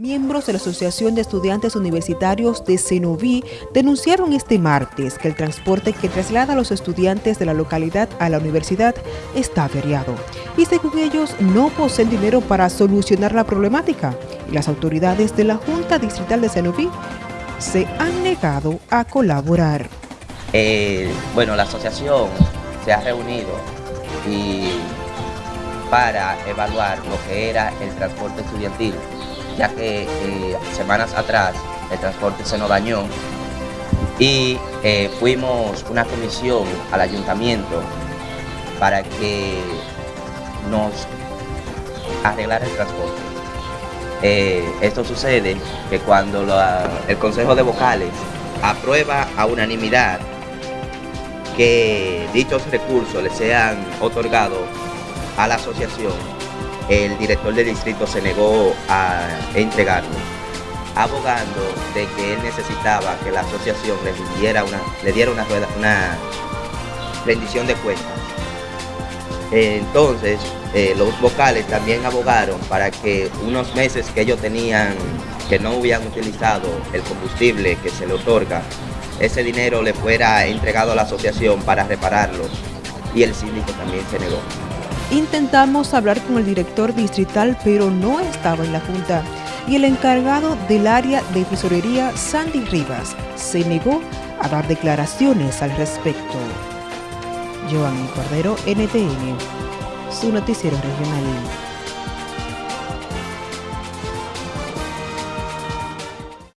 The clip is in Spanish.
Miembros de la Asociación de Estudiantes Universitarios de Cenoví denunciaron este martes que el transporte que traslada a los estudiantes de la localidad a la universidad está averiado. Y según ellos no poseen dinero para solucionar la problemática. Y las autoridades de la Junta Distrital de Cenoví se han negado a colaborar. Eh, bueno, la asociación se ha reunido y para evaluar lo que era el transporte estudiantil ya que semanas atrás el transporte se nos dañó y eh, fuimos una comisión al ayuntamiento para que nos arreglara el transporte. Eh, esto sucede que cuando el Consejo de Vocales aprueba a unanimidad que dichos recursos le sean otorgados a la asociación, el director del distrito se negó a entregarlo, abogando de que él necesitaba que la asociación le diera una, le diera una, una rendición de cuentas. Entonces, eh, los vocales también abogaron para que unos meses que ellos tenían, que no hubieran utilizado el combustible que se le otorga, ese dinero le fuera entregado a la asociación para repararlo y el síndico también se negó. Intentamos hablar con el director distrital, pero no estaba en la Junta, y el encargado del área de tesorería, Sandy Rivas, se negó a dar declaraciones al respecto. Cordero, NTN, su noticiero regional.